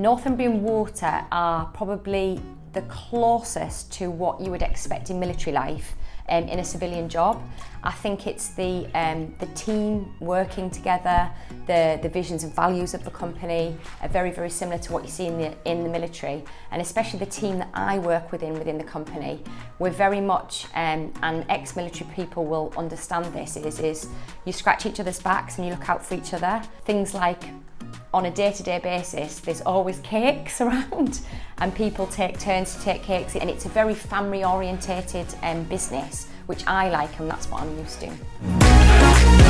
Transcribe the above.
Northumbrian Water are probably the closest to what you would expect in military life um, in a civilian job. I think it's the, um, the team working together, the, the visions and values of the company are very, very similar to what you see in the, in the military, and especially the team that I work within within the company. We're very much, um, and ex-military people will understand this, is, is you scratch each other's backs and you look out for each other. Things like on a day-to-day -day basis there's always cakes around and people take turns to take cakes and it's a very family orientated um, business which I like and that's what I'm used to.